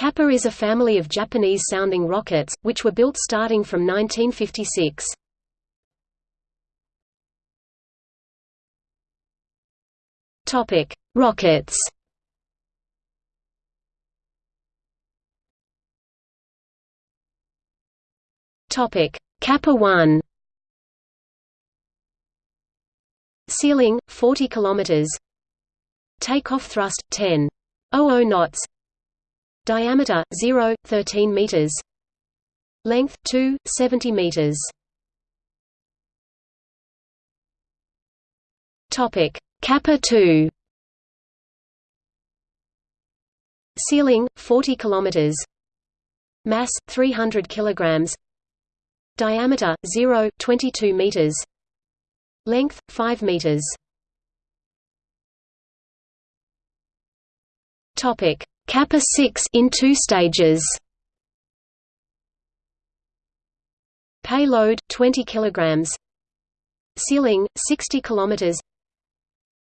Kappa is a family of Japanese-sounding rockets, which were built starting from 1956. Topic: Rockets. Topic: Kappa 1. Ceiling 40 kilometers. Takeoff thrust 10.00 knots. Diameter 0 13 meters. Length 2 70 meters. Topic: Kappa 2. Ceiling 40 kilometers. Mass 300 kilograms. Diameter 0 22 meters. Length 5 meters. Topic: Kappa 6 in two stages. Payload 20 kilograms. Ceiling 60 kilometers.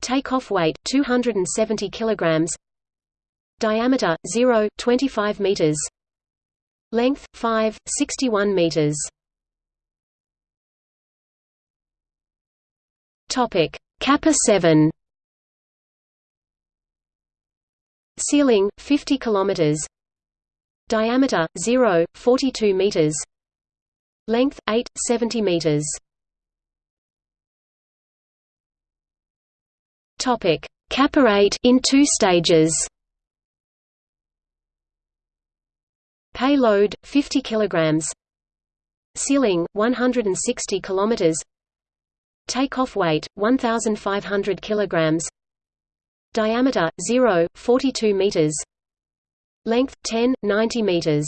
Takeoff weight 270 kilograms. Diameter 0 25 meters. Length 5 61 meters. Topic: Kappa 7. Ceiling 50 kilometers. Diameter 0 42 meters. Length 8 70 meters. Topic: 8 in two stages. Payload 50 kilograms. Ceiling 160 kilometers. Takeoff weight 1500 kilograms. Diameter 0 42 meters. Length 10 90 meters.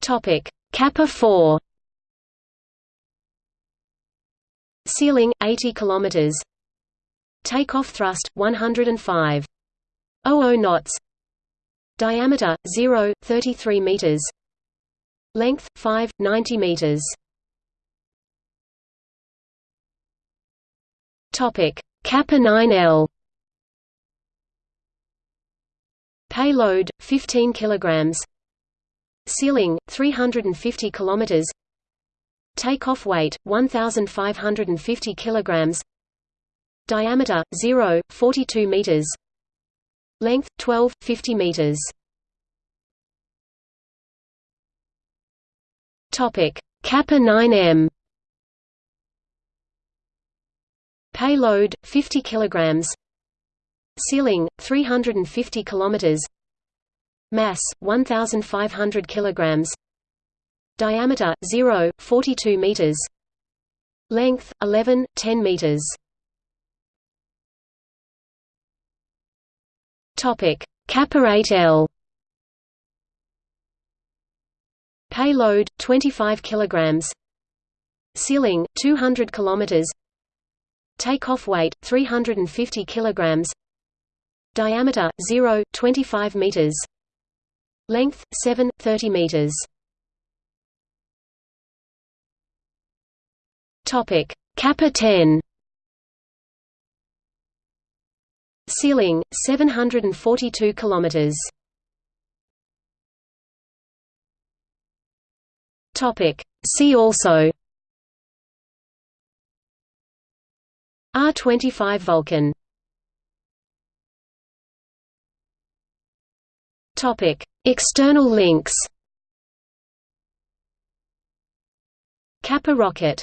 Topic: Kappa 4 Ceiling 80 kilometers. Takeoff thrust 105. 00 knots. Diameter 0 33 meters. Length 5 90 meters. Topic: Kappa 9L. Payload 15 kilograms. Ceiling 350 kilometers. Takeoff weight 1550 kilograms. Diameter 0 42 meters. Length 12 50 meters. Topic: Kappa 9M. Payload 50 kilograms. Ceiling 350 kilometers. Mass 1500 kilograms. Diameter 0 42 meters. Length 11 10 meters. Topic: Kappa 8L. Payload 25 kilograms. Ceiling 200 kilometers. Takeoff weight 350 kilograms. Diameter 0 25 meters. Length 7 30 meters. Topic: Kappa 10. Ceiling 742 kilometers. Topic: See also R25 Vulcan Topic: External links. Kappa rocket